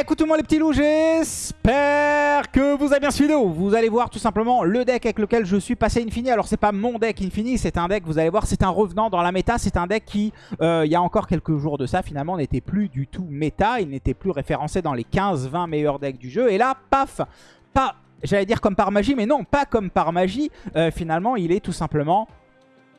Écoutez-moi les petits loups, j'espère que vous avez bien suivi Vous allez voir tout simplement le deck avec lequel je suis passé Infini. Alors c'est pas mon deck Infini, c'est un deck, vous allez voir, c'est un revenant dans la méta. C'est un deck qui, euh, il y a encore quelques jours de ça, finalement n'était plus du tout méta. Il n'était plus référencé dans les 15-20 meilleurs decks du jeu. Et là, paf, pas, j'allais dire comme par magie, mais non, pas comme par magie. Euh, finalement, il est tout simplement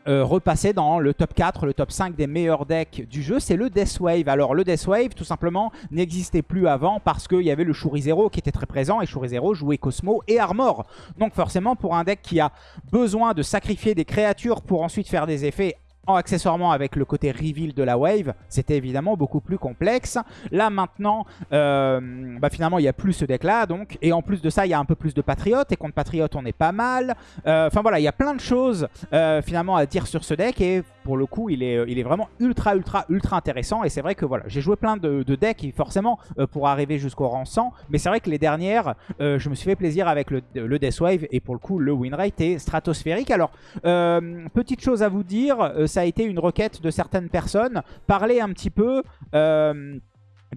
euh, repasser dans le top 4, le top 5 des meilleurs decks du jeu, c'est le Deathwave. Alors le Deathwave, tout simplement, n'existait plus avant parce qu'il y avait le Zero qui était très présent et Zero jouait Cosmo et Armor. Donc forcément, pour un deck qui a besoin de sacrifier des créatures pour ensuite faire des effets accessoirement avec le côté reveal de la wave, c'était évidemment beaucoup plus complexe. Là maintenant, euh, bah, finalement il n'y a plus ce deck là donc. Et en plus de ça, il y a un peu plus de patriotes. Et contre patriotes, on est pas mal. Euh, enfin voilà, il y a plein de choses euh, finalement à dire sur ce deck. Et pour le coup, il est, il est vraiment ultra ultra ultra intéressant. Et c'est vrai que voilà, j'ai joué plein de, decks forcément pour arriver jusqu'au rang 100. Mais c'est vrai que les dernières, je me suis fait plaisir avec le, le Death Wave. Et pour le coup, le win rate est stratosphérique. Alors, petite chose à vous dire, ça a été une requête de certaines personnes. Parler un petit peu... Euh,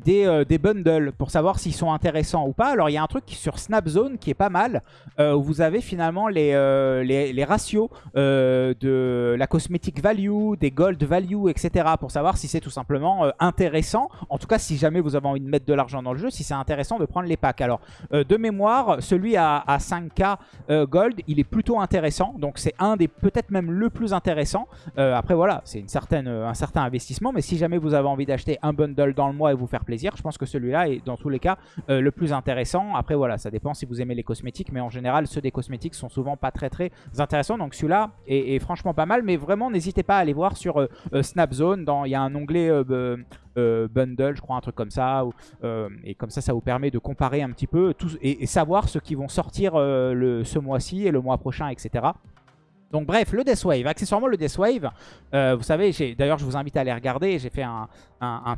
euh, des, bundles pour savoir s'ils sont intéressants ou pas. Alors il y a un truc sur Snapzone qui est pas mal, euh, où vous avez finalement les, euh, ratios de la cosmetic value, des gold value, etc. pour savoir si c'est tout simplement intéressant. En tout cas, si jamais vous avez envie de mettre de l'argent dans le jeu, si c'est intéressant de prendre les packs. Alors de mémoire, celui à, 5k gold, il est plutôt intéressant. Donc c'est un des peut-être même le plus intéressant. après voilà, c'est un certain investissement. Mais si jamais vous avez envie d'acheter un bundle dans le mois et vous faire plaisir. Je pense que celui-là est dans tous les cas euh, le plus intéressant. Après voilà, ça dépend si vous aimez les cosmétiques, mais en général ceux des cosmétiques sont souvent pas très très intéressants. Donc celui-là est, franchement pas mal, mais vraiment n'hésitez pas à aller voir sur euh, euh, Snapzone. Il y a un onglet bundle, je crois, un truc comme ça. et comme ça, ça vous permet de comparer un petit peu tout, et, savoir ce qui vont sortir le, ce mois-ci et le mois prochain, etc. Donc bref, le Deathwave, accessoirement le Deathwave, euh, vous savez, d'ailleurs je vous invite à aller regarder, j'ai fait un,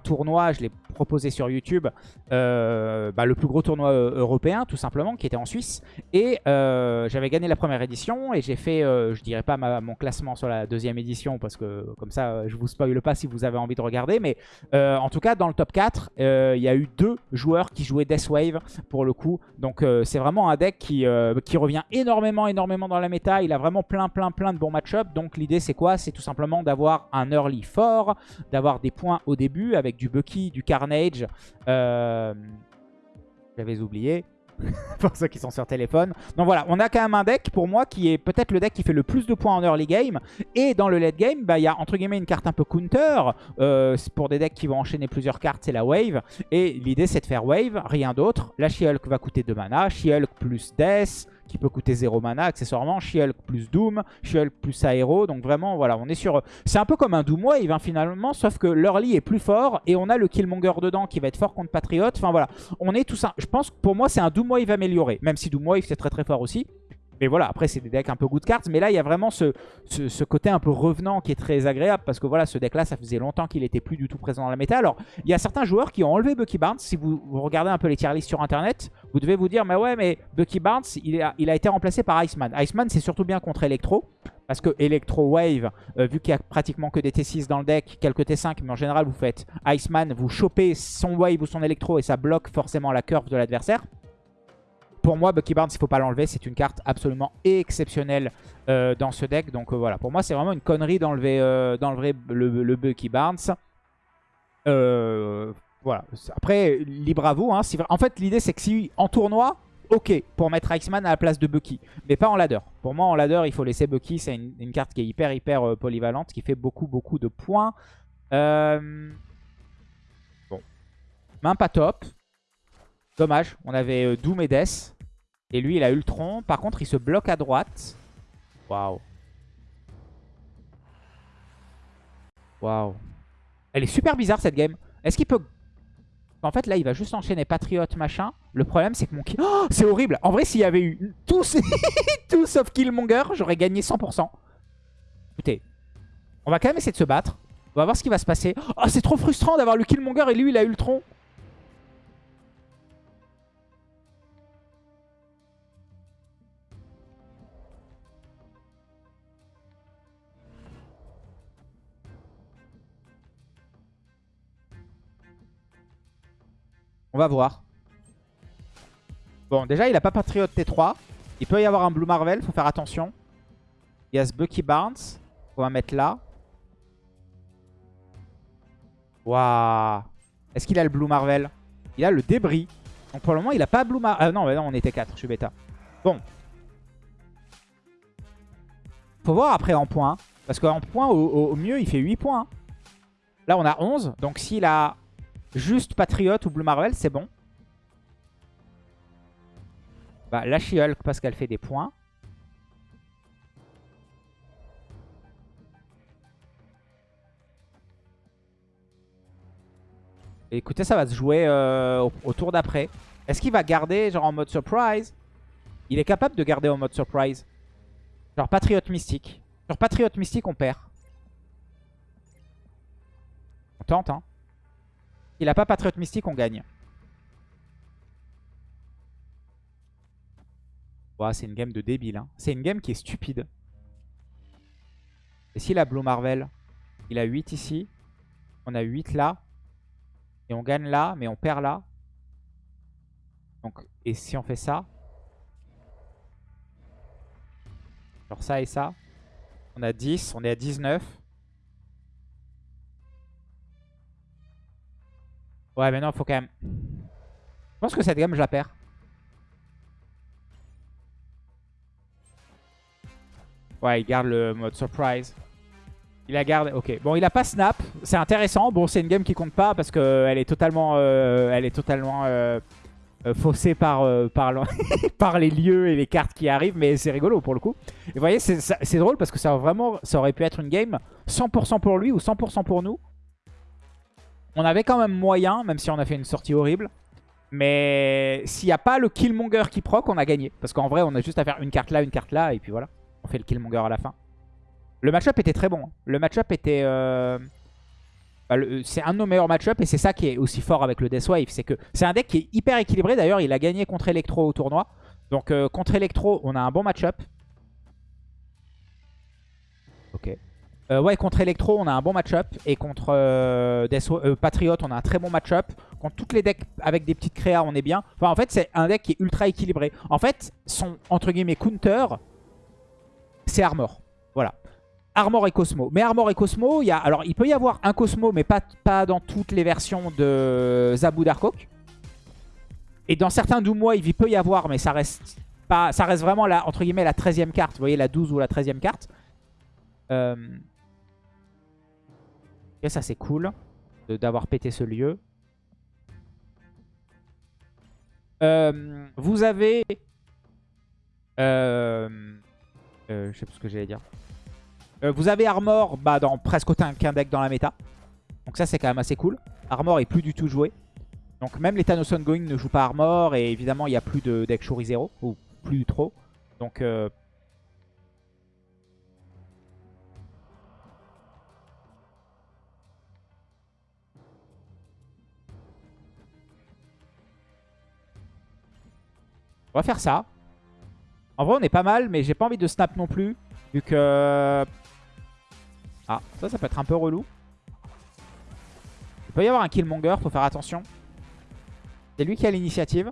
tournoi, je l'ai proposé sur YouTube, euh, bah, le plus gros tournoi euh, européen tout simplement, qui était en Suisse, et j'avais gagné la première édition, et j'ai fait, je dirais pas mon classement sur la deuxième édition, parce que comme ça je vous spoil pas si vous avez envie de regarder, mais en tout cas dans le top 4, il y a eu deux joueurs qui jouaient Deathwave pour le coup, donc c'est vraiment un deck qui, qui revient énormément, énormément dans la méta, il a vraiment plein, plein plein, de bons match-up. Donc l'idée c'est quoi? C'est tout simplement d'avoir un early fort, d'avoir des points au début avec du Bucky, du Carnage. Euh, j'avais oublié. pour ceux qui sont sur téléphone. Donc voilà, on a quand même un deck pour moi qui est peut-être le deck qui fait le plus de points en early game. Et dans le late game, bah, il y a entre guillemets une carte un peu counter. Euh, pour des decks qui vont enchaîner plusieurs cartes, c'est la wave. Et l'idée c'est de faire wave, rien d'autre. La She-Hulk va coûter 2 mana, She-Hulk plus Death, qui peut coûter 0 mana accessoirement. She-Hulk plus Doom, She-Hulk plus Aero. Donc vraiment, voilà, on est sur... C'est un peu comme un Doom Wave hein, finalement, sauf que l'early est plus fort et on a le Killmonger dedans qui va être fort contre Patriot. Enfin voilà, on est tout ça. Je pense que pour moi, c'est un Doom Wave amélioré, même si Doom Wave c'est très très fort aussi. Mais voilà, après c'est des decks un peu good cards. Mais là, il y a vraiment ce, côté un peu revenant qui est très agréable. Parce que voilà, ce deck-là, ça faisait longtemps qu'il était plus du tout présent dans la méta. Alors, il y a certains joueurs qui ont enlevé Bucky Barnes. Si vous, regardez un peu les tier lists sur Internet, vous devez vous dire, mais ouais, mais Bucky Barnes, il a, été remplacé par Iceman. Iceman, c'est surtout bien contre Electro. Parce que Electro Wave, euh, vu qu'il y a pratiquement que des T6 dans le deck, quelques T5, mais en général vous faites Iceman, vous chopez son Wave ou son Electro et ça bloque forcément la curve de l'adversaire. Pour moi, Bucky Barnes, il ne faut pas l'enlever. C'est une carte absolument exceptionnelle euh, dans ce deck. Donc euh, voilà, pour moi, c'est vraiment une connerie d'enlever euh, le, Bucky Barnes. voilà. Après, libre à vous. Hein. En fait, l'idée, c'est que si en tournoi, ok, pour mettre Iceman à la place de Bucky. Mais pas en ladder. Pour moi, en ladder, il faut laisser Bucky. C'est une, carte qui est hyper, hyper polyvalente, qui fait beaucoup, beaucoup de points. Bon. Main pas top. Dommage, on avait Doom. Et lui, il a Ultron. Par contre, il se bloque à droite. Waouh. Waouh. Elle est super bizarre, cette game. Est-ce qu'il peut... En fait, là, il va juste enchaîner Patriote, machin. Le problème, c'est que mon. Oh, c'est horrible. En vrai, s'il y avait eu tous, tout sauf Killmonger, j'aurais gagné 100%. Écoutez, on va quand même essayer de se battre. On va voir ce qui va se passer. Oh, c'est trop frustrant d'avoir le Killmonger et lui, il a Ultron. On va voir. Bon, déjà, il a pas Patriot T3. Il peut y avoir un Blue Marvel, faut faire attention. Il y a ce Bucky Barnes. On va mettre là. Waouh. Est-ce qu'il a le Blue Marvel? Il a le débris. Donc pour le moment, il a pas Blue Marvel. Ah non, non, on était 4, je suis bêta. Bon. Faut voir après en points. Parce qu'en points, au, mieux, il fait 8 points. Là, on a 11. Donc s'il a juste Patriot ou Blue Marvel, c'est bon. Bah, la she parce qu'elle fait des points. écoutez, ça va se jouer euh, au, tour d'après. Est-ce qu'il va garder genre en mode surprise? Il est capable de garder en mode surprise. Genre Patriot Mystique. Sur Patriot Mystique, on perd. On tente, hein. Il a pas Patriot Mystique, on gagne. c'est une game de débile. Hein. C'est une game qui est stupide. Et s'il a Blue Marvel, il a 8 ici. On a 8 là. Et on gagne là, mais on perd là. Donc, et si on fait ça? Genre ça et ça. On a 10, on est à 19. Ouais, mais non, faut quand même... Je pense que cette game, je la perds. Ouais, il garde le mode surprise. Il la garde, ok. Bon, il a pas snap, c'est intéressant. Bon, c'est une game qui compte pas parce qu'elle est totalement, euh, elle est totalement euh, euh, faussée par, par, par, les lieux et les cartes qui arrivent, mais c'est rigolo pour le coup. Et vous voyez, c'est drôle parce que ça, vraiment, ça aurait pu être une game 100% pour lui ou 100% pour nous. On avait quand même moyen, même si on a fait une sortie horrible. Mais s'il n'y a pas le Killmonger qui proc, on a gagné. Parce qu'en vrai, on a juste à faire une carte là, une carte là, et puis voilà. On fait le Killmonger à la fin. Le match-up était très bon. Hein. Le match-up était... Euh, bah, c'est un de nos meilleurs match-up et c'est ça qui est aussi fort avec le Deathwave. C'est que c'est un deck qui est hyper équilibré. D'ailleurs, il a gagné contre Electro au tournoi. Donc euh, contre Electro, on a un bon match-up. Ok. Euh, ouais, contre Electro, on a un bon match-up. Et contre Patriot, on a un très bon match-up. Contre toutes les decks avec des petites créas, on est bien. Enfin, en fait, c'est un deck qui est ultra équilibré. En fait, son, entre guillemets, counter, c'est Armor. Voilà. Armor et Cosmo. Mais Armor et Cosmo, il y a, alors il peut y avoir un Cosmo, mais pas, dans toutes les versions de Zabou Darkok. Et dans certains Doomois, il peut y avoir, mais ça reste pas, ça reste vraiment la, entre guillemets la 13e carte. Vous voyez la 12 ou la 13e carte. Euh... Ça c'est cool d'avoir pété ce lieu. Euh, vous avez... Euh, euh, je sais plus ce que j'allais dire. Vous avez Armor bah, dans presque qu'un deck dans la méta. Donc ça c'est quand même assez cool. Armor est plus du tout joué. Donc même les Thanos Ongoing ne jouent pas Armor. Et évidemment il n'y a plus de deck Shuri 0. Ou plus trop. Donc... On va faire ça. En vrai, on est pas mal, mais j'ai pas envie de snap non plus. Vu que... Ah, ça, ça peut être un peu relou. Il peut y avoir un Killmonger, faut faire attention. C'est lui qui a l'initiative.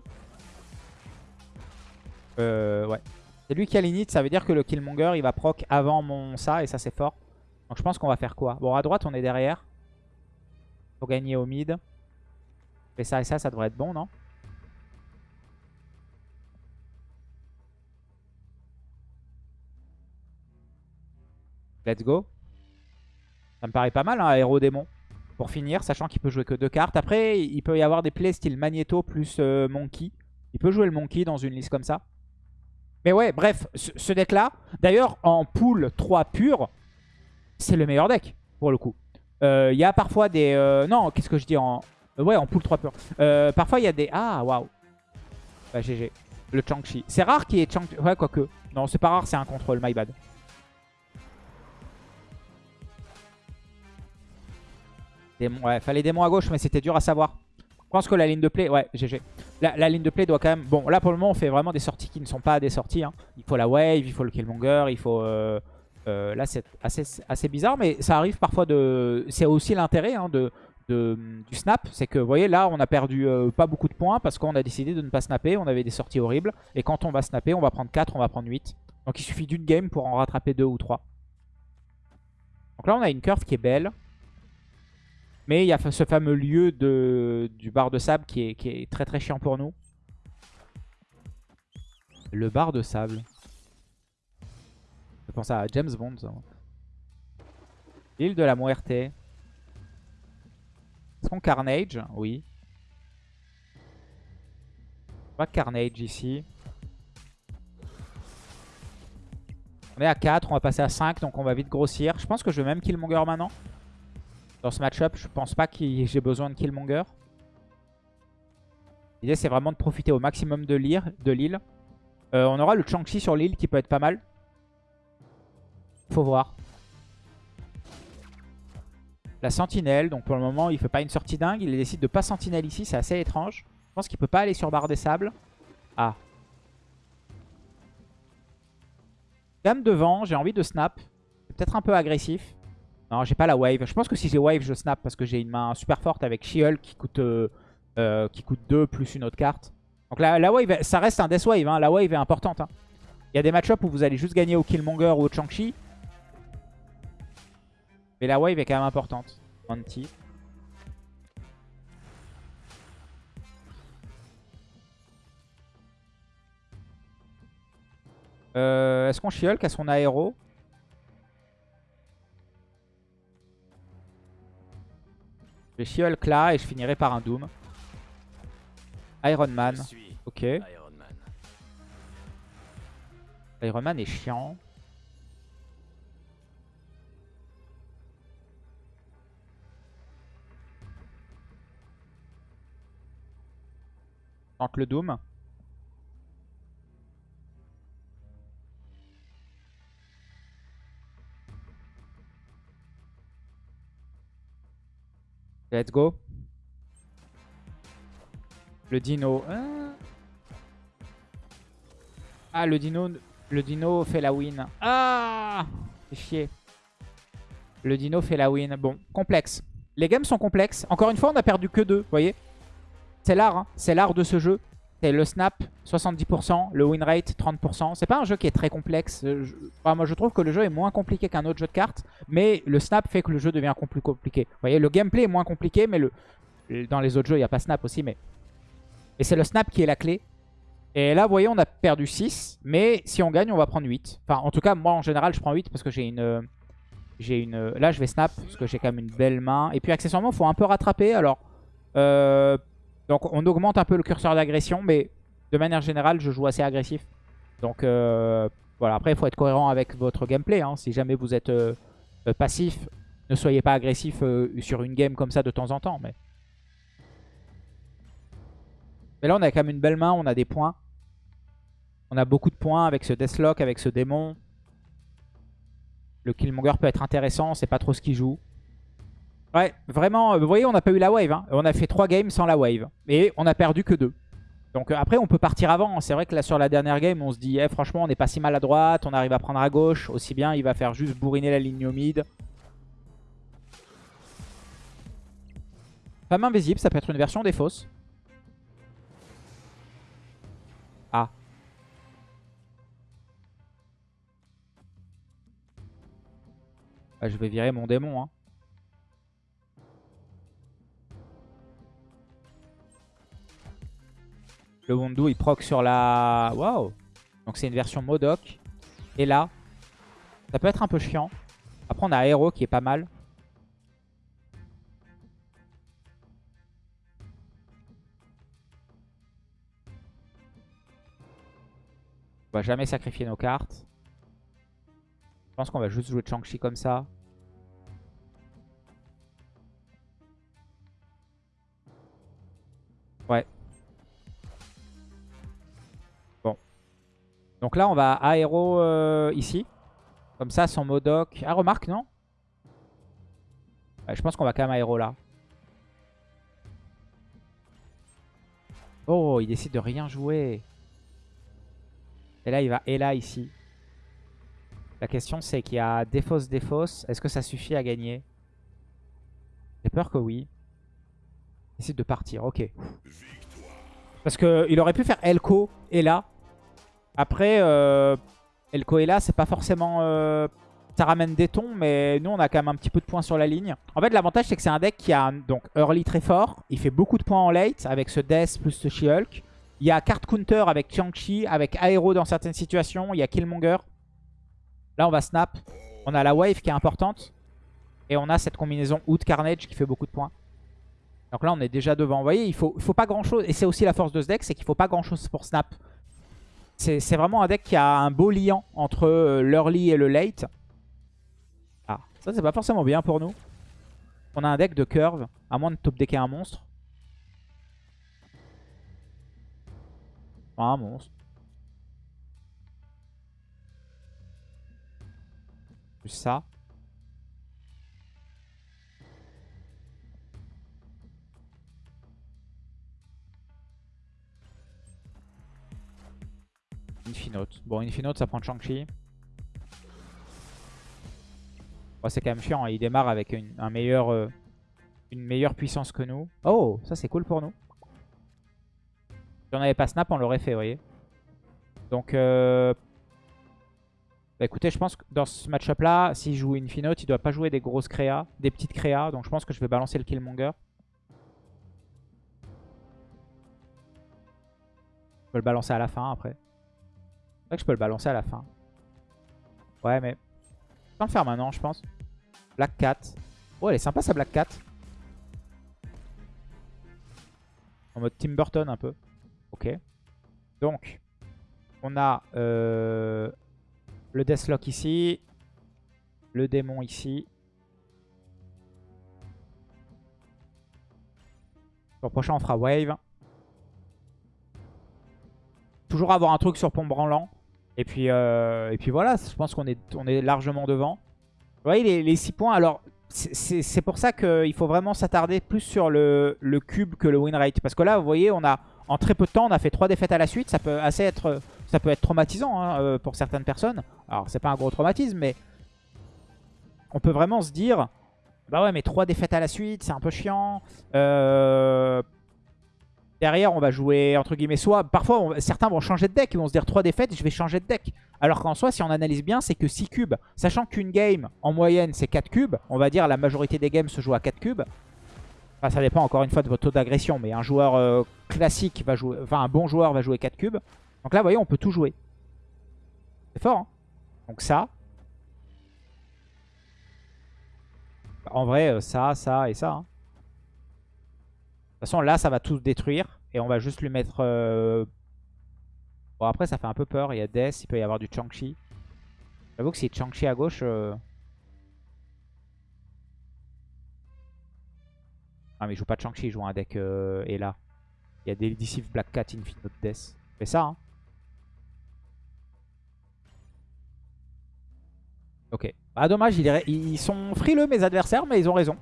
Euh, ouais. C'est lui qui a l'init, ça veut dire que le Killmonger, il va proc avant mon ça, et ça, c'est fort. Donc je pense qu'on va faire quoi? Bon, à droite, on est derrière. Faut gagner au mid. Et ça et ça, ça devrait être bon, non? Let's go. Ça me paraît pas mal, hein, héros démon. Pour finir, sachant qu'il peut jouer que deux cartes. Après, il peut y avoir des plays style Magneto plus euh, Monkey. Il peut jouer le Monkey dans une liste comme ça. Mais ouais, bref, ce, deck-là, d'ailleurs, en pool 3 pur, c'est le meilleur deck, pour le coup. Euh, il y a parfois des... Euh, non, qu'est-ce que je dis en... Ouais, en pool 3 pur. parfois, il y a des... Ah, waouh. Bah, GG. Le Chang-Chi. C'est rare qu'il y ait Chang-Chi. Ouais, quoique. Non, c'est pas rare, c'est un contrôle, my bad. Ouais, fallait démon à gauche, mais c'était dur à savoir. Je pense que la ligne de play, ouais, GG. La, ligne de play doit quand même... Bon, là pour le moment, on fait vraiment des sorties qui ne sont pas des sorties. Hein. Il faut la wave, il faut le Killmonger, il faut... Euh, euh, là, c'est assez, bizarre, mais ça arrive parfois de... C'est aussi l'intérêt hein, de, du snap, c'est que vous voyez là on a perdu euh, pas beaucoup de points parce qu'on a décidé de ne pas snapper, on avait des sorties horribles. Et quand on va snapper, on va prendre 4, on va prendre 8. Donc il suffit d'une game pour en rattraper 2 ou 3. Donc là on a une curve qui est belle. Mais il y a ce fameux lieu du bar de sable qui est, qui est très très chiant pour nous. Le bar de sable. Je pense à James Bond. L'île de la Muerte. Est-ce qu'on Carnage Oui. Pas Carnage ici. On est à 4, on va passer à 5, donc on va vite grossir. Je pense que je vais même Killmonger maintenant. Dans ce match-up, je pense pas que j'ai besoin de Killmonger. L'idée, c'est vraiment de profiter au maximum de l'île. Euh, on aura le Chang-Chi sur l'île qui peut être pas mal. Faut voir. La sentinelle, donc pour le moment il fait pas une sortie dingue. Il décide de pas sentinelle ici, c'est assez étrange. Je pense qu'il peut pas aller sur barre des sables. Ah. Gamme devant, j'ai envie de snap. Peut-être un peu agressif. Non, j'ai pas la wave. Je pense que si j'ai wave, je snap parce que j'ai une main super forte avec She-Hulk qui coûte, euh, euh, qui coûte 2 plus une autre carte. Donc la, la, wave, ça reste un death wave. Hein. La wave est importante. Hein. Il y a des match-ups où vous allez juste gagner au Killmonger ou au Chang-Chi. Mais la wave est quand même importante. Anti. Euh, Est-ce qu'on She-Hulk à son aéro? Je vais She-Hulk là et je finirai par un Doom. Iron Man. Ok. Iron Man est chiant. Tente le Doom. Let's go. Le dino. Ah, ah, le dino, le dino fait la win. Ah C'est chier. Le dino fait la win. Bon, complexe. Les games sont complexes. Encore une fois, on a perdu que deux, vous voyez C'est l'art, hein. c'est l'art de ce jeu. C'est le snap, 70%, le win rate, 30%. C'est pas un jeu qui est très complexe. moi, je trouve que le jeu est moins compliqué qu'un autre jeu de cartes. Mais le snap fait que le jeu devient plus compliqué. Vous voyez, le gameplay est moins compliqué, mais le... dans les autres jeux, il n'y a pas snap aussi. Mais et c'est le snap qui est la clé. Et là, vous voyez, on a perdu 6. Mais si on gagne, on va prendre 8. Enfin, en tout cas, moi, en général, je prends 8 parce que j'ai une... J'ai une... Là, je vais snap parce que j'ai quand même une belle main. Et puis, accessoirement, il faut un peu rattraper. Alors, euh... donc, on augmente un peu le curseur d'agression. Mais de manière générale, je joue assez agressif. Donc, euh... voilà. Après, il faut être cohérent avec votre gameplay. Hein. Si jamais vous êtes euh, passif, ne soyez pas agressif euh, sur une game comme ça de temps en temps. Mais... Mais là, on a quand même une belle main, on a des points. On a beaucoup de points avec ce Deathlock, avec ce démon. Le Killmonger peut être intéressant, c'est pas trop ce qu'il joue. Ouais, vraiment, euh, vous voyez, on n'a pas eu la wave. Hein. On a fait 3 games sans la wave. Et on a perdu que 2. Donc euh, après, on peut partir avant. C'est vrai que là, sur la dernière game, on se dit, eh, franchement, on n'est pas si mal à droite. On arrive à prendre à gauche. Aussi bien, il va faire juste bourriner la ligne au mid. Femme invisible, ça peut être une version des fausses. Ah. Bah, je vais virer mon démon. Hein. Le Wondu il proc sur la... Waouh Donc c'est une version Modoc. Et là, ça peut être un peu chiant. Après on a Aero qui est pas mal. On va jamais sacrifier nos cartes. Je pense qu'on va juste jouer Chang-Chi comme ça. Ouais. Donc là, on va aéro euh, ici. Comme ça, son Modoc. Ah, remarque, non Je pense qu'on va quand même aéro là. Oh, il décide de rien jouer. Et là, il va et là, ici. La question, c'est qu'il y a défausse, défausse. Est-ce que ça suffit à gagner? J'ai peur que oui. décide de partir, ok. Parce qu'il aurait pu faire Elko et là. Après, euh, Elko et là, c'est pas forcément... Euh, ça ramène des tons, mais nous, on a quand même un petit peu de points sur la ligne. En fait, l'avantage, c'est que c'est un deck qui a donc early très fort. Il fait beaucoup de points en late avec ce Death plus ce She-Hulk. Il y a card counter avec Chang-Chi, avec Aero dans certaines situations. Il y a Killmonger. Là, on va snap. On a la wave qui est importante. Et on a cette combinaison Hood Carnage qui fait beaucoup de points. Donc là, on est déjà devant. Vous voyez, il faut, faut pas grand-chose. Et c'est aussi la force de ce deck, c'est qu'il faut pas grand-chose pour snap. C'est vraiment un deck qui a un beau liant entre euh, l'early et le late. Ah, ça c'est pas forcément bien pour nous. On a un deck de curve, à moins de top decker un monstre. un monstre. Plus ça. Infinote. Bon, Infinote, ça prend Shang-Chi. c'est quand même chiant. Hein. Il démarre avec une, un meilleur, euh, une meilleure puissance que nous. Oh, ça c'est cool pour nous. Si on n'avait pas snap, on l'aurait fait, vous voyez. Donc, euh... bah, écoutez, je pense que dans ce match-up là, s'il joue Infinote, il doit pas jouer des grosses créas, des petites créas. Donc je pense que je vais balancer le Killmonger. Je peux le balancer à la fin après. Que je peux le balancer à la fin. Ouais, mais... Je peux le faire maintenant, je pense. Black Cat. Oh, elle est sympa, sa Black Cat. En mode Tim Burton, un peu. Ok. Donc, on a euh, le Deathlock ici. Le démon ici. Le prochain, on fera Wave. Toujours avoir un truc sur pont branlant. Et puis, euh, et puis voilà, je pense qu'on est, on est largement devant. Vous voyez les, 6 points, alors c'est pour ça qu'il faut vraiment s'attarder plus sur le, le, cube que le win rate. Parce que là, vous voyez, on a en très peu de temps, on a fait 3 défaites à la suite. Ça peut, assez être, ça peut être traumatisant hein, euh, pour certaines personnes. Alors, c'est pas un gros traumatisme, mais on peut vraiment se dire... Bah ouais, mais 3 défaites à la suite, c'est un peu chiant. Euh, derrière, on va jouer, entre guillemets, soit... Parfois, certains vont changer de deck. Ils vont se dire 3 défaites, je vais changer de deck. Alors qu'en soi, si on analyse bien, c'est que 6 cubes. Sachant qu'une game, en moyenne, c'est 4 cubes. On va dire la majorité des games se jouent à 4 cubes. Enfin, ça dépend encore une fois de votre taux d'agression. Mais un joueur euh, classique va jouer... Enfin, un bon joueur va jouer 4 cubes. Donc là, vous voyez, on peut tout jouer. C'est fort, hein Donc ça. En vrai, euh, ça, ça et ça. Hein. De toute façon, là, ça va tout détruire. Et on va juste lui mettre... Euh, bon, après, ça fait un peu peur. Il y a Death, il peut y avoir du Chang-Chi. J'avoue que si Chang-Chi à gauche... Ah mais il joue pas de Shang-Chi, il joue un deck euh, et là. Il y a Deceive Black Cat, Infinite Death. Fais ça, hein. Ok. Ah dommage, ils sont frileux mes adversaires, mais ils ont raison.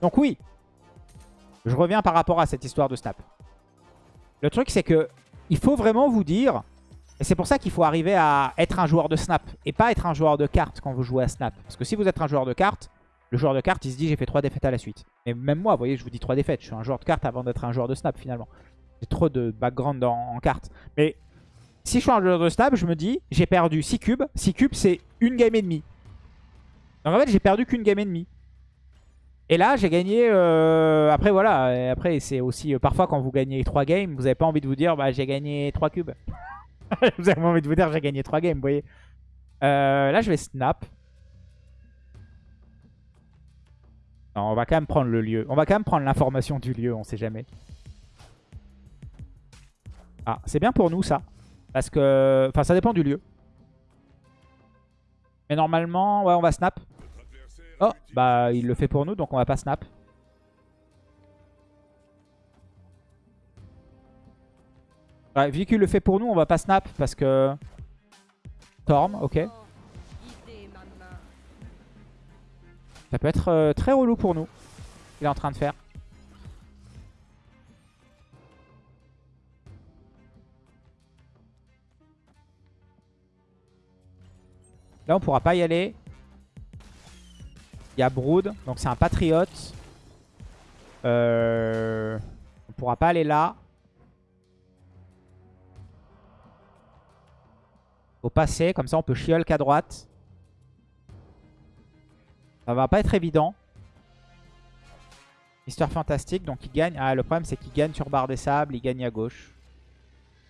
Donc oui. Je reviens par rapport à cette histoire de snap. Le truc c'est que il faut vraiment vous dire, et c'est pour ça qu'il faut arriver à être un joueur de snap, et pas être un joueur de cartes quand vous jouez à snap. Parce que si vous êtes un joueur de cartes, le joueur de cartes, il se dit j'ai fait 3 défaites à la suite. Et même moi, vous voyez, je vous dis 3 défaites. Je suis un joueur de cartes avant d'être un joueur de snap finalement. J'ai trop de background en, cartes. Mais si je suis un joueur de snap, je me dis j'ai perdu 6 cubes. 6 cubes, c'est une game et demie. Donc en fait, j'ai perdu qu'une game et demie. Et là, j'ai gagné... Euh, après, voilà. après, c'est aussi... Euh, parfois, quand vous gagnez 3 games, vous n'avez pas envie de vous dire bah, j'ai gagné 3 cubes. vous avez envie de vous dire j'ai gagné 3 games, vous voyez. Euh, là, je vais snap. on va quand même prendre le lieu. On va quand même prendre l'information du lieu, on sait jamais. Ah, c'est bien pour nous ça. Parce que... Enfin, ça dépend du lieu. Mais normalement, ouais, on va snap. Oh, bah il le fait pour nous, donc on va pas snap. Vu qu'il le fait pour nous, on va pas snap parce que... Storm, ok. Ça peut être euh, très relou pour nous. Il est en train de faire. Là, on pourra pas y aller. Il y a Brood, donc c'est un patriote. Euh, on pourra pas aller là. Faut passer, comme ça on peut chiolk à droite. Ça va pas être évident. Mister Fantastique, donc il gagne. Ah, le problème c'est qu'il gagne sur barre des sables, il gagne à gauche.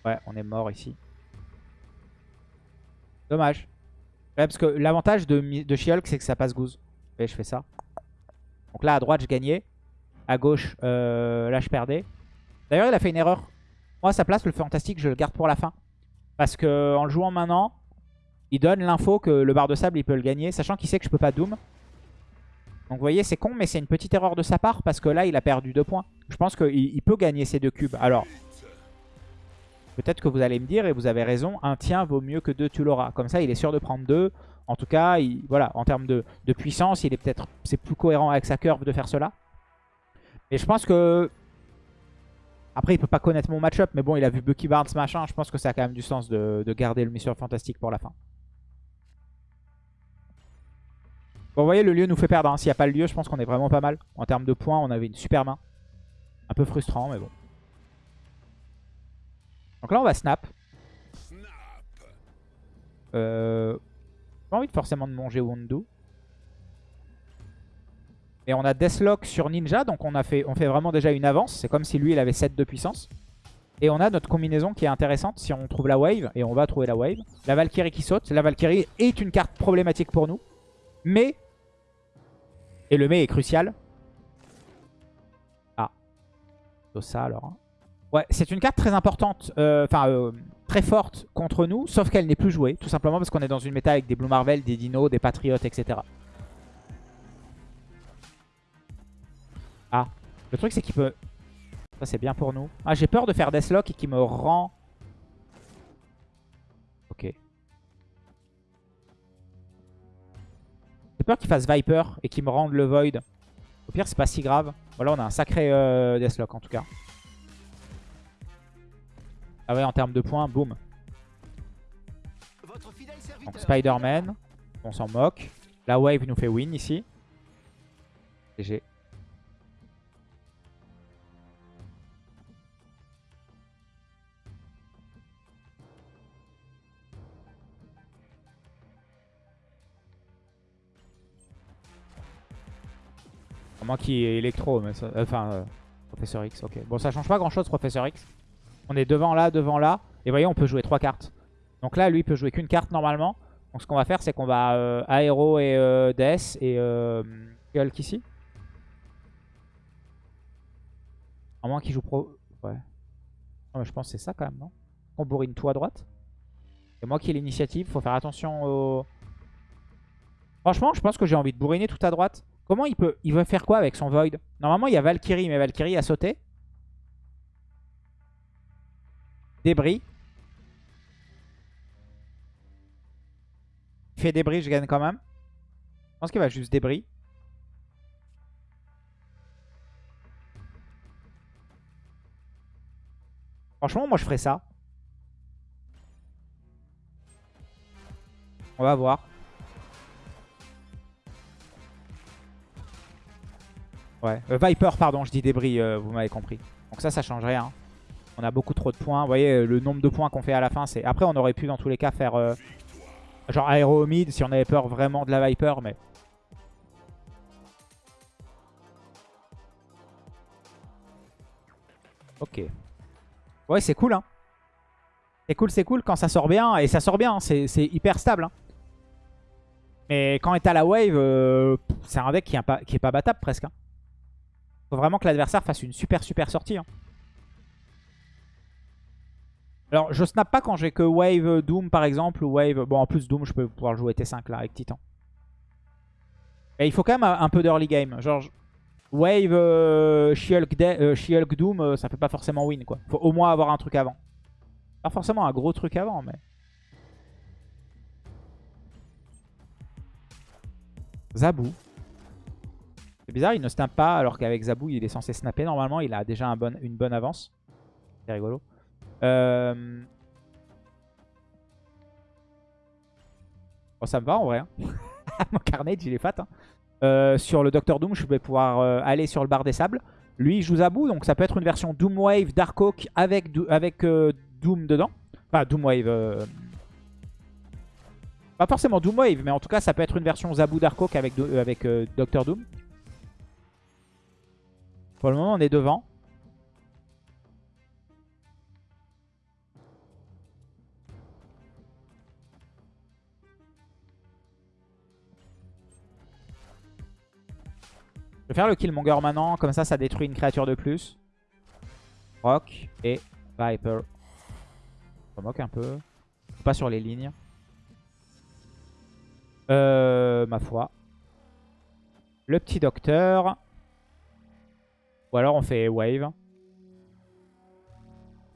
Ouais, on est mort ici. Dommage. Parce que l'avantage de, de c'est que ça passe goose. Je fais ça. Donc là, à droite, je gagnais. À gauche, euh, là, je perdais. D'ailleurs, il a fait une erreur. Moi, à sa place, le fantastique, je le garde pour la fin. Parce que en le jouant maintenant, il donne l'info que le bar de sable, il peut le gagner. Sachant qu'il sait que je peux pas Doom. Donc vous voyez, c'est con, mais c'est une petite erreur de sa part. Parce que là, il a perdu deux points. Je pense qu'il peut gagner ces deux cubes. Alors, peut-être que vous allez me dire, et vous avez raison, un tien vaut mieux que deux, tu l'auras. Comme ça, il est sûr de prendre deux. En tout cas, voilà, en termes de, puissance, il est peut-être c'est plus cohérent avec sa curve de faire cela. Mais je pense que... Après, il peut pas connaître mon match-up, mais bon, il a vu Bucky Barnes, machin. Je pense que ça a quand même du sens de, garder le Mission Fantastique pour la fin. Bon, vous voyez, le lieu nous fait perdre. Hein. S'il n'y a pas le lieu, je pense qu'on est vraiment pas mal. En termes de points, on avait une super main. Un peu frustrant, mais bon. Donc là, on va snap. Euh, pas envie forcément de manger Wundu. Et on a Deathlock sur Ninja, donc on, a fait, on fait vraiment déjà une avance. C'est comme si lui, il avait 7 de puissance. Et on a notre combinaison qui est intéressante si on trouve la wave. Et on va trouver la wave. La Valkyrie qui saute. La Valkyrie est une carte problématique pour nous. Mais... Et le mais est crucial. Ah. Ça alors. Hein. Ouais, c'est une carte très importante. Euh, enfin, euh, très forte contre nous, sauf qu'elle n'est plus jouée, tout simplement parce qu'on est dans une méta avec des Blue Marvel, des Dinos, des Patriotes, etc. Ah, le truc c'est qu'il peut... Ça c'est bien pour nous. Ah, j'ai peur de faire Deathlock et qu'il me rend... Ok. J'ai peur qu'il fasse Viper et qu'il me rende le Void. Au pire, c'est pas si grave. Voilà, on a un sacré euh, Deathlock en tout cas. Ah ouais, en termes de points, boum. Donc Spider-Man, on s'en moque. La wave nous fait win ici. GG. Moi qui est électro, mais ça, enfin, euh, Professeur X, ok. Bon, ça change pas grand chose, Professeur X. On est devant là, devant là. Et vous voyez, on peut jouer trois cartes. Donc là, lui, il peut jouer qu'une carte normalement. Donc ce qu'on va faire, c'est qu'on va euh, Aéro et euh, DS et euh, Hulk ici? À moins qu'il joue pro... Ouais. je pense que c'est ça quand même, non? On bourrine tout à droite. Et moi qui ai l'initiative, faut faire attention au... Franchement, je pense que j'ai envie de bourriner tout à droite. Comment il peut... Il veut faire quoi avec son Void? Normalement, il y a Valkyrie, mais Valkyrie a sauté. Débris. Il fait débris, je gagne quand même. Je pense qu'il va juste débris. Franchement, moi je ferais ça. On va voir. Ouais. Euh, Viper, pardon, je dis débris, euh, vous m'avez compris. Donc ça, ça change rien. On a beaucoup trop de points. Vous voyez, le nombre de points qu'on fait à la fin, c'est... Après, on aurait pu dans tous les cas faire... Euh, genre aéro mid si on avait peur vraiment de la Viper, mais... Ok. Ouais, c'est cool, hein. C'est cool, c'est cool quand ça sort bien. Et ça sort bien, hein. c'est hyper stable. Hein. Mais quand est à la wave, euh, c'est un deck qui est pas, qui est pas battable presque. Hein. Faut vraiment que l'adversaire fasse une super super sortie. Alors, je snap pas quand j'ai que Wave Doom, par exemple, ou Wave... Bon, en plus, Doom, je peux pouvoir jouer T5, là, avec Titan. Et il faut quand même un peu d'early game. Genre, Wave, euh, euh Doom, euh, ça fait pas forcément win, quoi. Faut au moins avoir un truc avant. Pas forcément un gros truc avant, mais... Zabou. C'est bizarre, il ne snap pas, alors qu'avec Zabou, il est censé snapper. Normalement, il a déjà une bonne avance. C'est rigolo. Euh... Bon, ça me va en vrai. Hein. Mon Carnage, il est fat. Hein. Euh, sur le Docteur Doom, je vais pouvoir euh, aller sur le bar des sables. Lui, il joue Zabu, donc ça peut être une version Doom Wave Dark Oak avec, avec Doom dedans. Enfin, Doom Wave... Pas forcément Doom Wave, mais en tout cas, ça peut être une version Zabu Dark Oak avec, avec Doctor Doom. Pour le moment, on est devant. Je vais faire le Killmonger maintenant, comme ça, ça détruit une créature de plus. Rock et Viper. Je moque un peu. Pas sur les lignes. Euh, ma foi. Le petit docteur. Ou alors on fait Wave.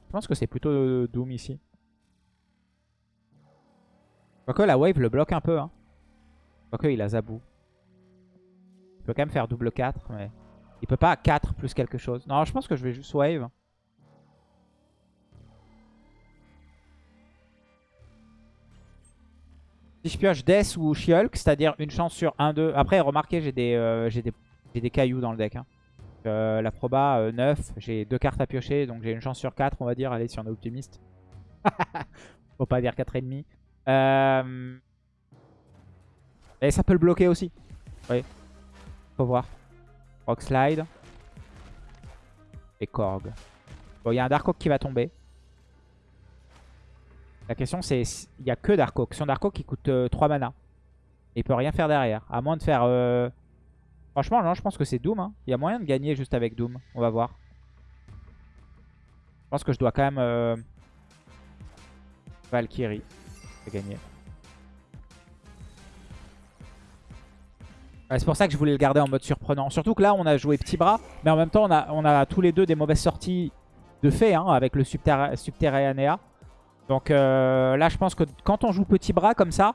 Je pense que c'est plutôt Doom ici. Quoique la Wave le bloque un peu. Hein. Quoique il a Zabou. Il peut quand même faire double 4, mais... Il peut pas 4 plus quelque chose. Non, je pense que je vais juste wave. Si je pioche Death ou Shulk, c'est-à-dire une chance sur 1-2. Après, remarquez, j'ai des, euh, des, des, cailloux dans le deck. Hein. Euh, la proba 9, euh, j'ai deux cartes à piocher, donc j'ai une chance sur 4, on va dire. Allez, si on est optimiste. Faut pas dire 4,5. Euh... Et ça peut le bloquer aussi. Oui. Faut voir. Rock Slide. Et Korg. Bon, il y a un Dark Oak qui va tomber. La question c'est, il n'y a que Dark Oak. Son Dark Oak il coûte 3 euh, mana. Et il peut rien faire derrière. À moins de faire... Euh, franchement, non, je pense que c'est Doom. Hein. Il y a moyen de gagner juste avec Doom. On va voir. Je pense que je dois quand même... Euh... Valkyrie. gagner. C'est pour ça que je voulais le garder en mode surprenant. Surtout que là, on a joué petit bras. Mais en même temps, on a, tous les deux des mauvaises sorties de fait hein, avec le Subterranea. Donc euh, là, je pense que quand on joue petit bras comme ça,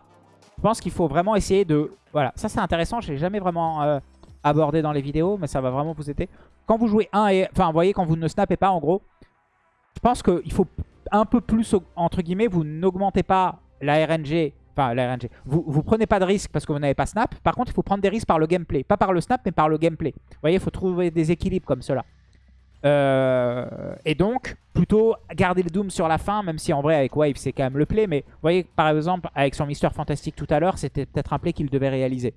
je pense qu'il faut vraiment essayer de... Voilà, ça c'est intéressant. Je l'ai jamais vraiment euh, abordé dans les vidéos, mais ça va vraiment vous aider. Quand vous jouez 1 et... Enfin, vous voyez, quand vous ne snappez pas, en gros, je pense qu'il faut un peu plus, entre guillemets, vous n'augmentez pas la RNG Enfin, la RNG. Vous, vous prenez pas de risque parce que vous n'avez pas snap. Par contre, il faut prendre des risques par le gameplay. Pas par le snap, mais par le gameplay. Vous voyez, il faut trouver des équilibres comme cela. Euh, et donc, plutôt garder le Doom sur la fin, même si en vrai, avec Wave, c'est quand même le play. Mais vous voyez, par exemple, avec son Mister Fantastic tout à l'heure, c'était peut-être un play qu'il devait réaliser.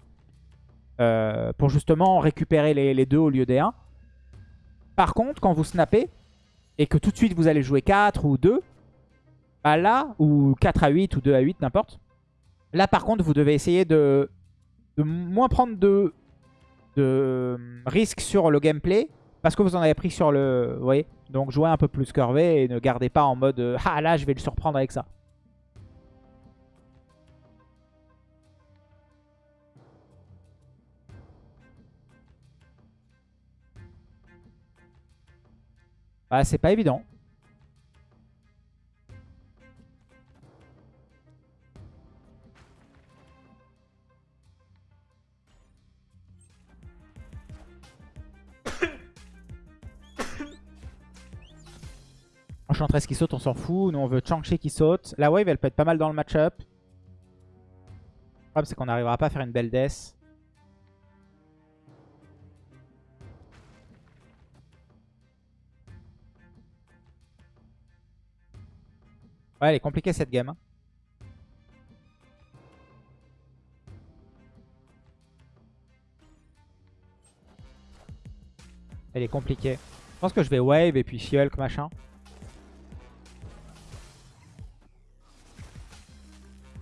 Euh, pour justement récupérer les, les, deux au lieu des 1. Par contre, quand vous snappez, et que tout de suite vous allez jouer 4 ou 2, bah là, ou 4 à 8 ou 2 à 8, n'importe, Là, par contre, vous devez essayer de, moins prendre de, risques sur le gameplay. Parce que vous en avez pris sur le... Vous voyez Donc jouez un peu plus curvé et ne gardez pas en mode euh, Ah là, je vais le surprendre avec ça. Ah, c'est pas évident. Enchantress qui saute, on s'en fout. Nous, on veut Chang-Chi qui saute. La wave, elle peut être pas mal dans le match-up. Le problème, c'est qu'on n'arrivera pas à faire une belle death. Ouais, elle est compliquée cette game. Hein. Elle est compliquée. Je pense que je vais wave et puis Shulk machin.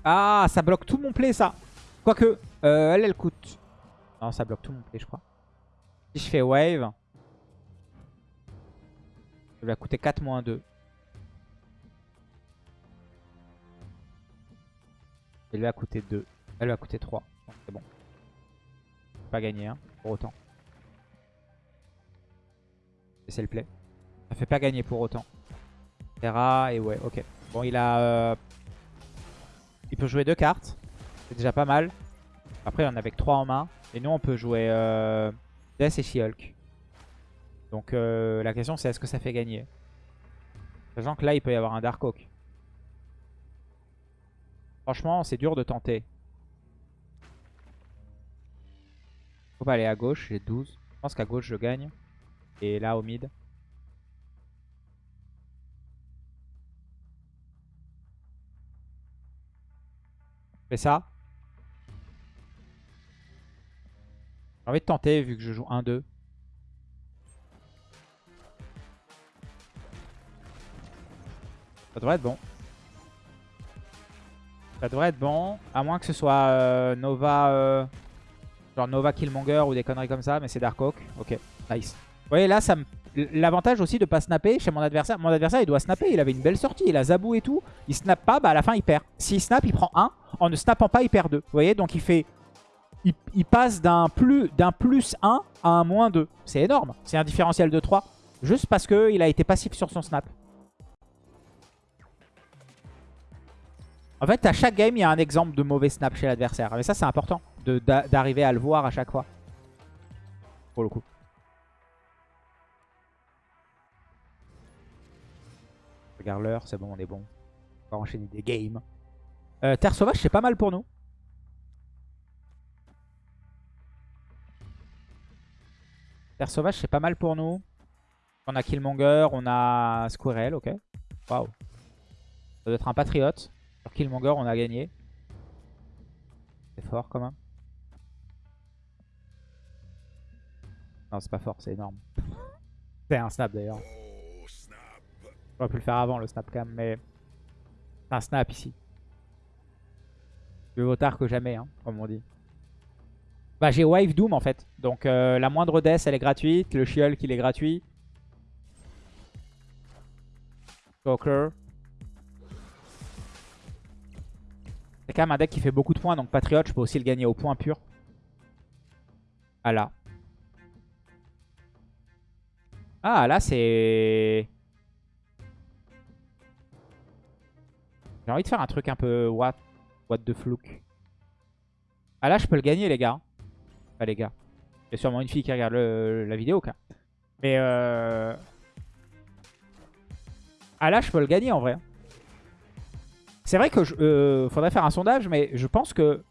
Ah, ça bloque tout mon play, ça. Quoique, euh, elle, elle coûte... Non, ça bloque tout mon play, je crois. Si je fais wave, ça va coûter 4 moins 2. Elle va coûter 2. Elle va coûter 3. C'est bon. Pas gagner, hein, pour autant. Et c'est le play. Ça fait pas gagner pour autant. Terra et ouais, ok. Bon, il a euh, il peut jouer deux cartes. C'est déjà pas mal. Après, on a avec trois en main. Et nous, on peut jouer euh, Death et She-Hulk. Donc euh, la question, c'est est-ce que ça fait gagner? Sachant que là, il peut y avoir un Dark Oak. Franchement, c'est dur de tenter. Faut pas aller à gauche, j'ai 12. Je pense qu'à gauche, je gagne. Et là, au mid. Fais ça. J'ai envie de tenter vu que je joue 1-2. Ça devrait être bon. Ça devrait être bon. À moins que ce soit euh, Nova... euh, genre Nova Killmonger ou des conneries comme ça. Mais c'est Darkhawk. Ok, nice. Vous voyez là, ça me... l'avantage aussi de pas snapper chez mon adversaire. Mon adversaire, il doit snapper. Il avait une belle sortie. Il a Zabou et tout. Il snap pas, bah à la fin, il perd. S'il snap, il prend 1. En ne snappant pas, il perd 2. Vous voyez Donc il fait... Il, passe d'un plus, plus 1 à un moins 2. C'est énorme. C'est un différentiel de 3. Juste parce qu'il a été passif sur son snap. En fait, à chaque game, il y a un exemple de mauvais snap chez l'adversaire. Mais ça, c'est important d'arriver à le voir à chaque fois. Pour le coup. Regarde l'heure, c'est bon, on est bon. On va enchaîner des games. Euh, Terre sauvage, c'est pas mal pour nous. Terre sauvage, c'est pas mal pour nous. On a Killmonger, on a Squirrel, ok. Waouh. Ça doit être un patriote. Sur Killmonger, on a gagné. C'est fort quand même. Non, c'est pas fort, c'est énorme. c'est un snap d'ailleurs. J'aurais pu le faire avant le snap cam, mais c'est un snap ici. Mieux vaut tard que jamais, hein, comme on dit. Bah j'ai Wave Doom en fait. Donc euh, la moindre death elle est gratuite. Le She-Hulk il est gratuit. Joker. C'est quand même un deck qui fait beaucoup de points. Donc Patriot je peux aussi le gagner au point pur. Ah là. Ah là c'est... J'ai envie de faire un truc un peu what, what the fluke. Ah là je peux le gagner les gars. Enfin les gars. Il y a sûrement une fille qui regarde la vidéo quoi. Mais euh... Ah là je peux le gagner en vrai. C'est vrai que je, euh, faudrait faire un sondage mais je pense que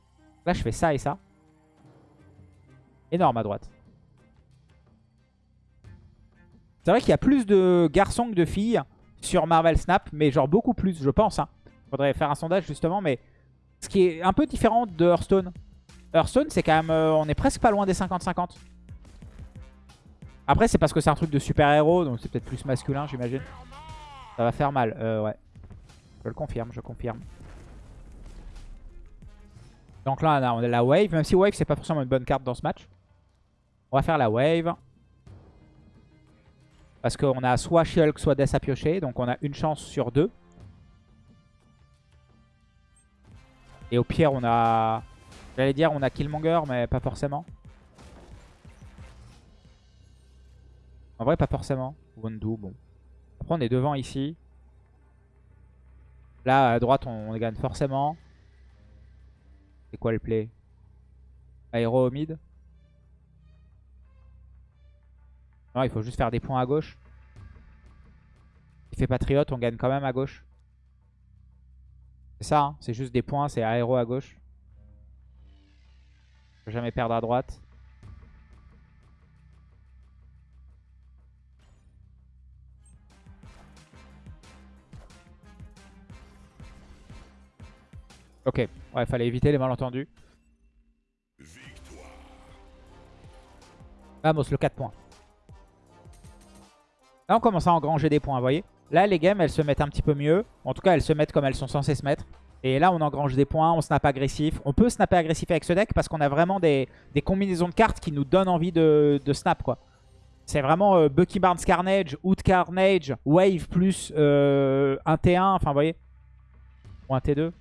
là je fais ça et ça. Énorme à droite. C'est vrai qu'il y a plus de garçons que de filles sur Marvel Snap, mais genre beaucoup plus, je pense. Hein. Faudrait faire un sondage justement, mais ce qui est un peu différent de Hearthstone. Hearthstone, c'est quand même, euh, on est presque pas loin des 50-50. Après, c'est parce que c'est un truc de super-héros, donc c'est peut-être plus masculin, j'imagine. Ça va faire mal, euh, ouais. Je le confirme, je confirme. Donc là, on a- la wave, même si wave, c'est pas forcément une bonne carte dans ce match. On va faire la wave. Parce qu'on a soit Shulk, soit Death à piocher. Donc on a une chance sur deux. Et au pire, on a... J'allais dire, on a Killmonger, mais pas forcément. En vrai, pas forcément. Bon. Après, on est devant ici. Là, à droite, on, on gagne forcément. C'est quoi le play? Aéro au mid Non, il faut juste faire des points à gauche. Il fait patriote, on gagne quand même à gauche. C'est ça, hein, c'est juste des points, c'est aéro à gauche. Faut jamais perdre à droite. Ok, ouais, fallait éviter les malentendus. Vamos, le 4 points. Là, on commence à engranger des points, vous voyez. Là, les games, elles se mettent un petit peu mieux. En tout cas, elles se mettent comme elles sont censées se mettre. Et là, on engrange des points, on snap agressif. On peut snapper agressif avec ce deck parce qu'on a vraiment des, combinaisons de cartes qui nous donnent envie de, de snap, quoi. C'est vraiment euh, Bucky Barnes Carnage, Hood Carnage, Wave plus euh, un T1, enfin, vous voyez. Ou un T2.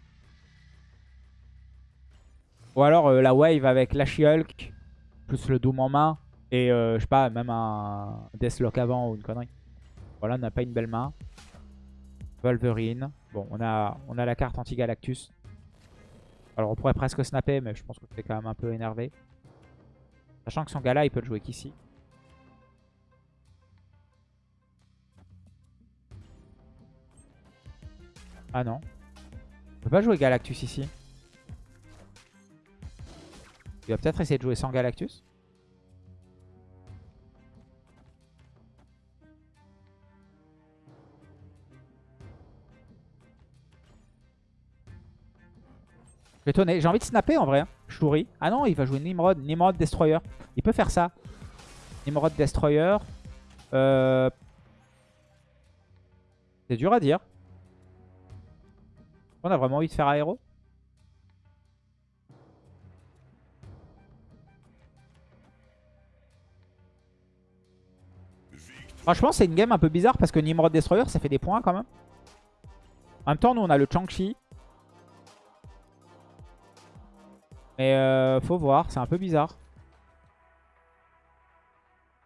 Ou alors euh, la Wave avec la She-Hulk, plus le Doom en main. Et euh, je sais pas, même un Deathlock avant ou une connerie. Voilà, on n'a pas une belle main. Wolverine. Bon, on a, on a la carte anti-Galactus. Alors on pourrait presque snapper, mais je pense que c'est quand même un peu énervé. Sachant que son gars là, il peut le jouer qu'ici. Ah non. On peut pas jouer Galactus ici. Il va peut-être essayer de jouer sans Galactus. Suis étonné. J'ai envie de snapper en vrai. Hein. Shuri. Ah non, il va jouer Nimrod. Nimrod Destroyer. Il peut faire ça. Nimrod Destroyer. Euh... C'est dur à dire. On a vraiment envie de faire aéro Franchement, c'est une game un peu bizarre parce que Nimrod Destroyer, ça fait des points quand même. En même temps, nous, on a le Chang-Chi. Mais euh, faut voir, c'est un peu bizarre.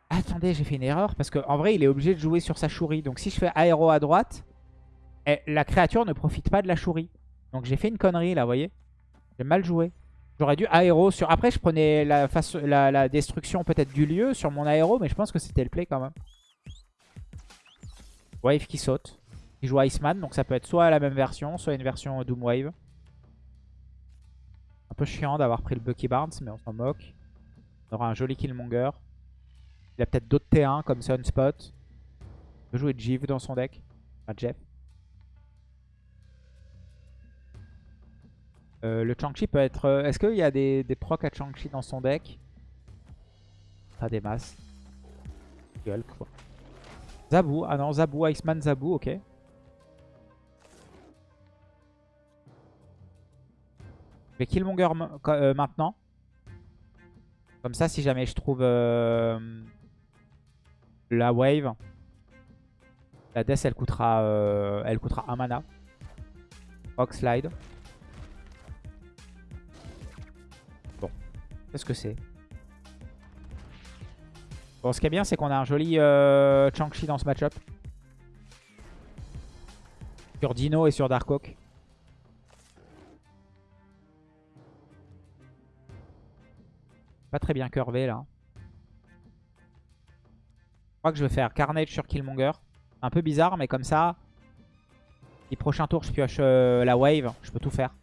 Attendez, j'ai fait une erreur parce qu'en vrai, il est obligé de jouer sur sa chourie. Donc si je fais aéro à droite, eh, la créature ne profite pas de la chourie. Donc j'ai fait une connerie là, vous voyez J'ai mal joué. J'aurais dû aéro sur... Après, je prenais la, destruction peut-être du lieu sur mon aéro, mais je pense que c'était le play quand même. Wave qui saute. Il joue Iceman, donc ça peut être soit la même version, soit une version Doom Wave. Peu chiant d'avoir pris le Bucky Barnes, mais on s'en moque. On aura un joli Killmonger. Il a peut-être d'autres T1 comme Sunspot. Il peut jouer Jeeve dans son deck. Enfin, Jeff. Euh, le Chang-Chi peut être... Euh, est-ce qu'il y a des, des procs à Chang-Chi dans son deck? Pas des masses. Gueule, quoi. Zabu. Ah non, Zabu, Iceman, Zabu, ok. Vais Killmonger euh, maintenant. Comme ça, si jamais je trouve euh, la wave, la death, elle coûtera, euh, elle coûtera un mana. Rock slide. Bon, qu'est-ce que c'est? Bon, ce qui est bien, c'est qu'on a un joli euh, Chang-Chi dans ce match-up. Sur Dino et sur Darkhawk. Pas très bien curvé là. Je crois que je vais faire Carnage sur Killmonger. Un peu bizarre, mais comme ça, si prochain tour je pioche euh, la wave, je peux tout faire.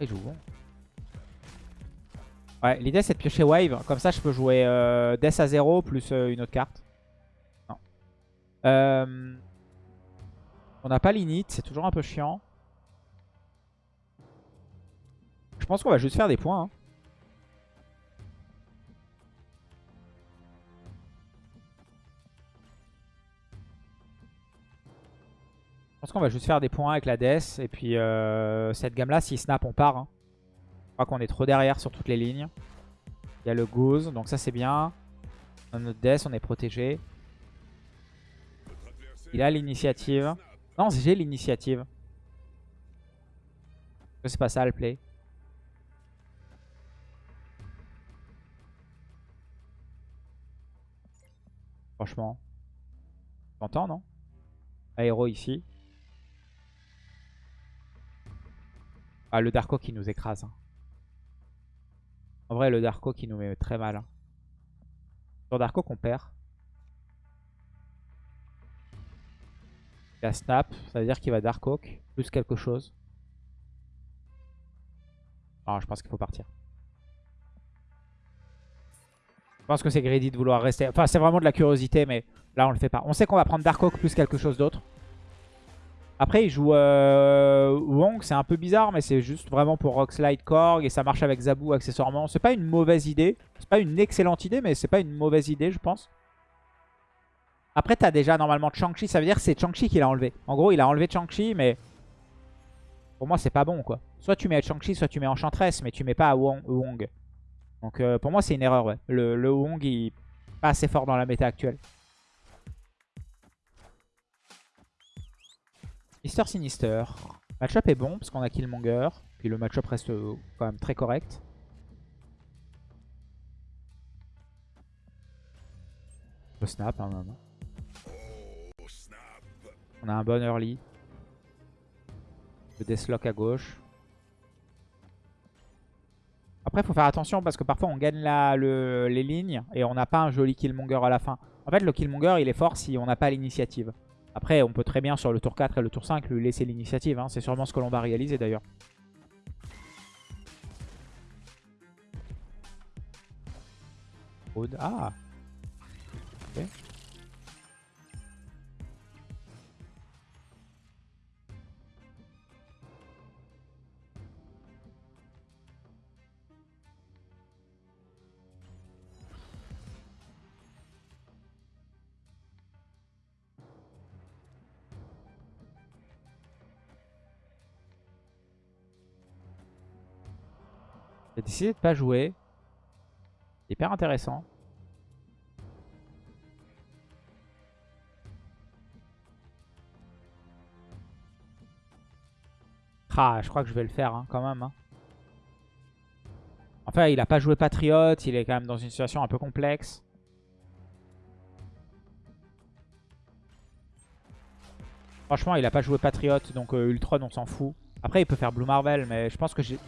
Il joue. Ouais, l'idée c'est de piocher wave. Comme ça, je peux jouer euh, Death à 0 plus euh, une autre carte. Euh, on n'a pas l'init, c'est toujours un peu chiant. Je pense qu'on va juste faire des points. Hein. Je pense qu'on va juste faire des points avec la Death. Et puis cette gamme là, si snap, on part. Hein. Je crois qu'on est trop derrière sur toutes les lignes. Il y a le Goose, donc ça c'est bien. Dans notre Death, on est protégé. Il a l'initiative. Non, j'ai l'initiative. C'est pas ça le play. Franchement. T'entends, non? Aéro ici. Ah, le Darko qui nous écrase. Hein. En vrai, le Darko qui nous met très mal. Hein. Sur Darko qu'on perd. Il a Snap, ça veut dire qu'il va Darkhawk, plus quelque chose. Non, je pense qu'il faut partir. Je pense que c'est greedy de vouloir rester. Enfin, c'est vraiment de la curiosité, mais là, on le fait pas. On sait qu'on va prendre Darkhawk plus quelque chose d'autre. Après, il joue euh, Wong, c'est un peu bizarre, mais c'est juste vraiment pour Rockslide Korg et ça marche avec Zabu accessoirement. C'est pas une mauvaise idée. C'est pas une excellente idée, mais c'est pas une mauvaise idée, je pense. Après, t'as déjà normalement Chang-Chi, ça veut dire que c'est Chang-Chi qui l'a enlevé. En gros, il a enlevé Chang-Chi, mais pour moi, c'est pas bon, quoi. Soit tu mets Chang-Chi, soit tu mets Enchantress, mais tu mets pas Wong. Donc euh, pour moi, c'est une erreur, ouais. Le, le Wong, il est pas assez fort dans la méta actuelle. Mister Sinister. Matchup est bon parce qu'on a Killmonger. Puis le matchup reste euh, quand même très correct. Le snap hein, même. On a un bon early. Le Deathlock à gauche. Après, il faut faire attention parce que parfois on gagne les lignes et on n'a pas un joli Killmonger à la fin. En fait, le Killmonger, il est fort si on n'a pas l'initiative. Après, on peut très bien sur le tour 4 et le tour 5 lui laisser l'initiative. Hein. C'est sûrement ce que l'on va réaliser d'ailleurs. Ah J'ai décidé de pas jouer. Hyper intéressant. Ah, je crois que je vais le faire hein, quand même. Hein. Enfin, il a pas joué Patriote, il est quand même dans une situation un peu complexe. Franchement, il a pas joué Patriote, donc euh, Ultron, on s'en fout. Après, il peut faire Blue Marvel, mais je pense que j'ai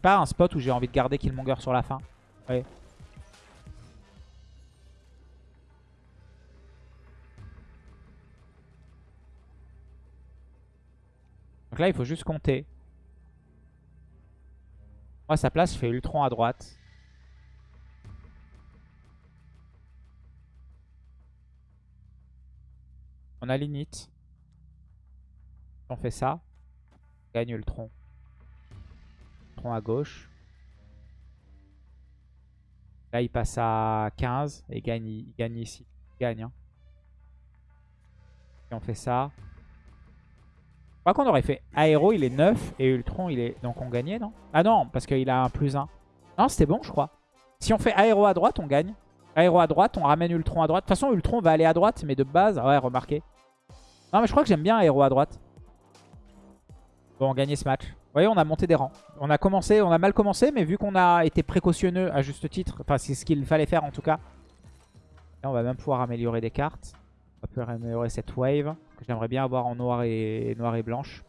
pas un spot où j'ai envie de garder Killmonger sur la fin. Donc là, il faut juste compter. Moi, sa place, je fais Ultron à droite. On a l'init. On fait ça. Gagne Ultron. Ultron à gauche. Là, il passe à 15 et gagne, il gagne ici. Il gagne. Hein. Et on fait ça. Je crois qu'on aurait fait Aéro, il est 9 et Ultron, il est... Donc on gagnait, non? Ah non, parce qu'il a un plus 1. Non, c'était bon, je crois. Si on fait Aéro à droite, on gagne. Aéro à droite, on ramène Ultron à droite. De toute façon, Ultron va aller à droite, mais de base... Ouais, remarquez. Non, mais je crois que j'aime bien Aéro à droite. Bon, on gagnait ce match. Vous voyez, on a monté des rangs. On a commencé, on a mal commencé, mais vu qu'on a été précautionneux à juste titre, enfin, c'est ce qu'il fallait faire en tout cas. Là, on va même pouvoir améliorer des cartes. On va pouvoir améliorer cette wave que j'aimerais bien avoir en noir et, noir blanche.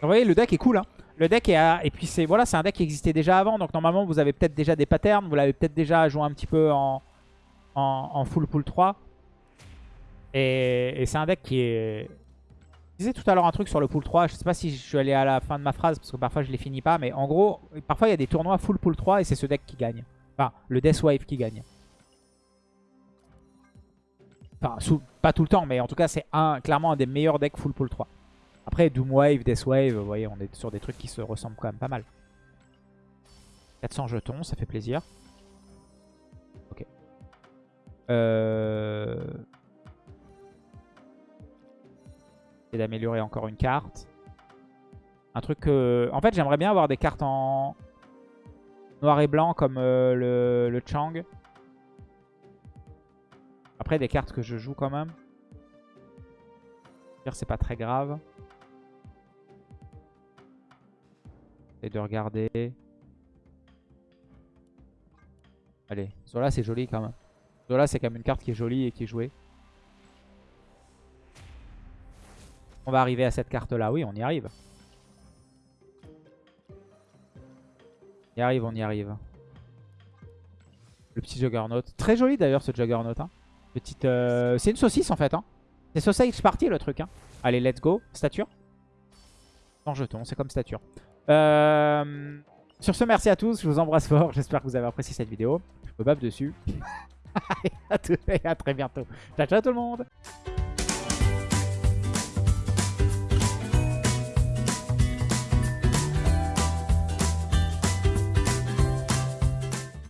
Vous voyez, le deck est cool. Hein. Le deck est... Et puis, c'est voilà, c'est un deck qui existait déjà avant. Donc, normalement, vous avez peut-être déjà des patterns. Vous l'avez peut-être déjà joué un petit peu en, en, full pool 3. Et, c'est un deck qui est... Disais tout à l'heure un truc sur le pool 3. Je sais pas si je suis allé à la fin de ma phrase parce que parfois, je les finis pas. Mais en gros, parfois, il y a des tournois full pool 3 et c'est ce deck qui gagne. Enfin, le Death Wave qui gagne. Enfin, pas tout le temps, mais en tout cas, c'est un, clairement un des meilleurs decks full pool 3. Après, Doomwave, Deathwave, vous voyez, on est sur des trucs qui se ressemblent quand même pas mal. 400 jetons, ça fait plaisir. Ok. Euh... Et d'améliorer encore une carte. Un truc que... En fait, j'aimerais bien avoir des cartes en noir et blanc comme euh, le, Chang. Après, des cartes que je joue quand même. C'est pas très grave. Et de regarder. Allez, Zola c'est joli quand même. Zola c'est quand même une carte qui est jolie et qui est jouée. On va arriver à cette carte là, oui on y arrive. On y arrive, on y arrive. Le petit Juggernaut. Très joli d'ailleurs ce Juggernaut. Hein. Petite, euh, C'est une saucisse en fait. Hein. C'est sausage party le truc. Hein. Allez, let's go. Stature. Sans jeton, c'est comme stature. Euh, sur ce, merci à tous. Je vous embrasse fort. J'espère que vous avez apprécié cette vidéo. Je me bave dessus. à très bientôt. Ciao, ciao tout le monde.